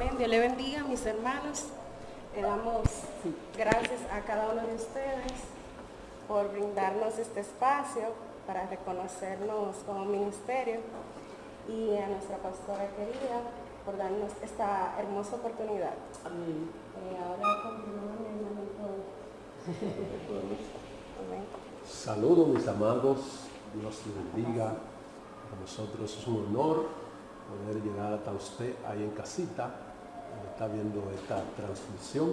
Amén. Dios le bendiga, mis hermanos. Le damos gracias a cada uno de ustedes por brindarnos este espacio para reconocernos como ministerio y a nuestra pastora querida por darnos esta hermosa oportunidad. Amén. Eh, ahora continuamos. Amén. Saludos mis amados, Dios les bendiga. Para nosotros es un honor poder llegar hasta usted ahí en casita, está viendo esta transmisión.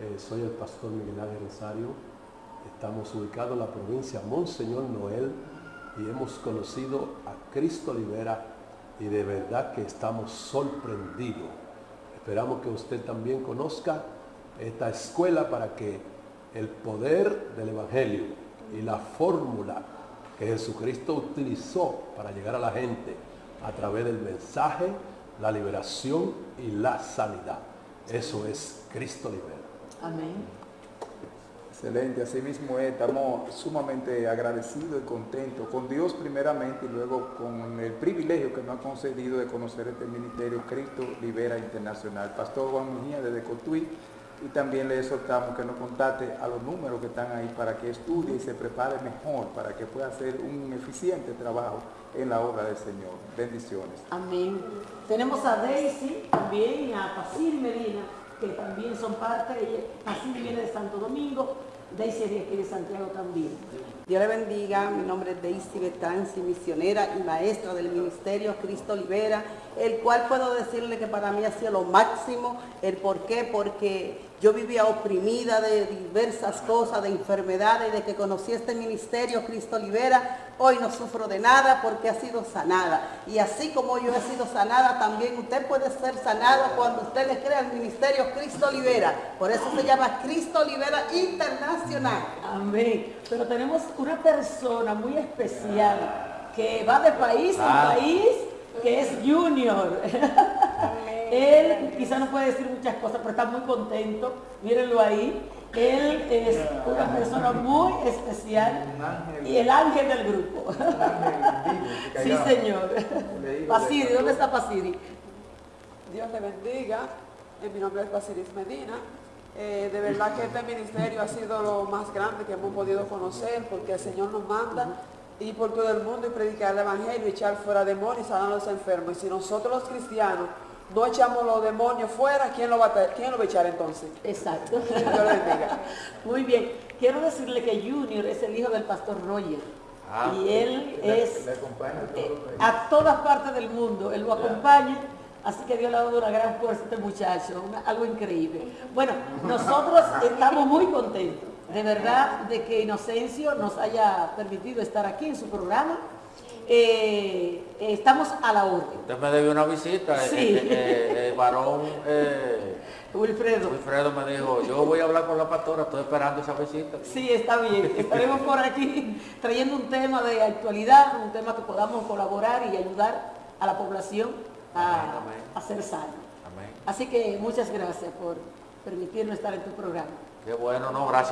Eh, soy el pastor Miguel Ángel Rosario. Estamos ubicados en la provincia Monseñor Noel y hemos conocido a Cristo Libera y de verdad que estamos sorprendidos. Esperamos que usted también conozca esta escuela para que el poder del Evangelio y la fórmula que Jesucristo utilizó para llegar a la gente a través del mensaje, la liberación y la sanidad. Eso es Cristo libera. Amén. Excelente, así mismo es, estamos sumamente agradecidos y contentos con Dios primeramente y luego con el privilegio que nos ha concedido de conocer este ministerio Cristo Libera Internacional. Pastor Juan Mejía desde Cotuí y también le exhortamos que nos contacte a los números que están ahí para que estudie y se prepare mejor, para que pueda hacer un eficiente trabajo en la obra del Señor. Bendiciones. Amén. Tenemos a Daisy también y a Pacir Medina, que también son parte. Pacir viene de Santo Domingo, Daisy aquí Santiago también. Dios le bendiga, mi nombre es Daisy Betanzi, misionera y maestra del Ministerio Cristo Libera, el cual puedo decirle que para mí ha sido lo máximo, el por qué, porque yo vivía oprimida de diversas cosas, de enfermedades, de que conocí este ministerio Cristo Libera, hoy no sufro de nada porque ha sido sanada. Y así como yo he sido sanada, también usted puede ser sanado cuando usted le crea al ministerio Cristo Libera. Por eso se llama Cristo Libera Internacional. Amén. Pero tenemos una persona muy especial que va de país en país, que es Junior. Él quizá no puede decir muchas cosas, pero está muy contento. Mírenlo ahí. Él es una persona muy especial y el ángel del grupo. Sí, señor. Pasiri, ¿dónde está Pasiri? Dios te bendiga. Eh, Mi nombre es Basilis Medina. Eh, de verdad que este ministerio ha sido lo más grande que hemos podido conocer porque el Señor nos manda ir por todo el mundo y predicar el Evangelio, echar fuera demonios y sanar a los enfermos. Y si nosotros los cristianos no echamos los demonios fuera, ¿quién lo va a, quién lo va a echar entonces? Exacto. Muy bien. Quiero decirle que Junior es el hijo del pastor Roger. Ah, y él es eh, a todas partes del mundo, él lo acompaña. Así que Dios le ha dado una gran fuerza a este muchacho, una- algo increíble. Bueno, nosotros estamos muy contentos, de verdad, de que Inocencio nos haya permitido estar aquí en su programa. Eh, estamos a la orden. Usted me debió una visita. eh, Sí. eh, el varón eh, Wilfredo. Wilfredo me dijo, yo voy a hablar con la pastora, estoy esperando esa visita. Sí, está bien. Estaremos por aquí trayendo un tema de actualidad, un tema que podamos colaborar y ayudar a la población a, Amén, amén. a ser. Amén. Así que muchas gracias por permitirnos estar en tu programa. Qué bueno, no, gracias.